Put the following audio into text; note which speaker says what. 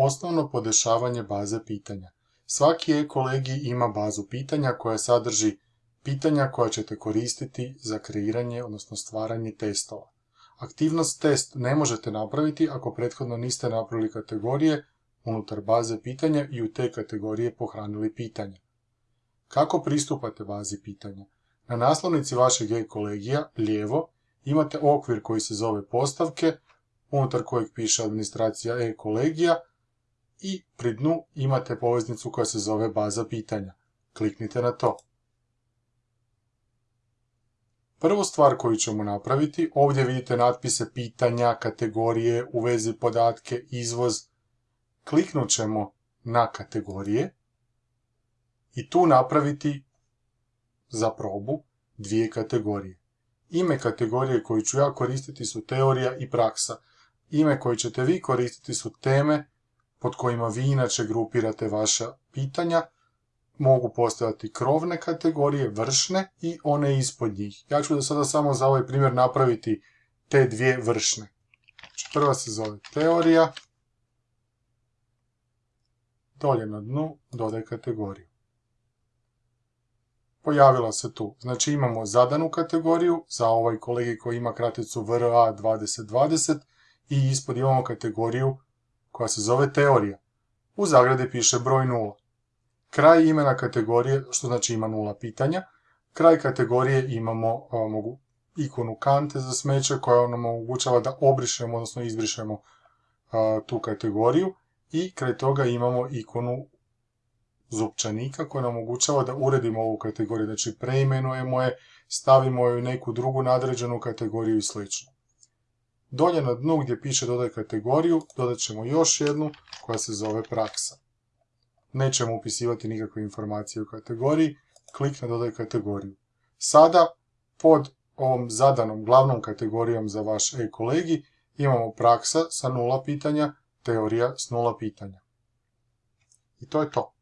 Speaker 1: Osnovno podešavanje baze pitanja. Svaki e-kolegi ima bazu pitanja koja sadrži pitanja koja ćete koristiti za kreiranje, odnosno stvaranje testova. Aktivnost test ne možete napraviti ako prethodno niste napravili kategorije unutar baze pitanja i u te kategorije pohranili pitanja. Kako pristupate bazi pitanja? Na naslovnici vašeg e-kolegija, lijevo, imate okvir koji se zove postavke, unutar kojeg piše administracija e-kolegija i pri dnu imate poveznicu koja se zove baza pitanja. Kliknite na to. Prvu stvar koju ćemo napraviti, ovdje vidite natpise pitanja, kategorije, u vezi podatke, izvoz. Kliknut ćemo na kategorije i tu napraviti za probu dvije kategorije. Ime kategorije koju ću ja koristiti su teorija i praksa. Ime koje ćete vi koristiti su teme pod kojima vi inače grupirate vaša pitanja. Mogu postojati krovne kategorije, vršne i one ispod njih. Ja ću da sada samo za ovaj primjer napraviti te dvije vršne. Znači, prva se zove teorija. Dolje na dnu dodaj kategoriju pojavila se tu. Znači imamo zadanu kategoriju za ovaj kolegi koji ima kraticu VRA 2020 i ispod imamo kategoriju koja se zove teorija. U zagradi piše broj 0. Kraj imena kategorije, što znači ima nula pitanja, kraj kategorije imamo mogu, ikonu kante za smeće koja nam omogućava da obrišemo, odnosno izbrišemo tu kategoriju i kraj toga imamo ikonu zupčanika koja nam omogućava da uredimo ovu kategoriju, znači preimenujemo je, stavimo je u neku drugu nadređenu kategoriju i sl. Dolje na dnu gdje piše dodaj kategoriju, dodat ćemo još jednu koja se zove praksa. Nećemo upisivati nikakve informacije u kategoriji, klik na dodaj kategoriju. Sada pod ovom zadanom glavnom kategorijom za vaš e-kolegi imamo praksa sa nula pitanja, teorija s nula pitanja. I to je to.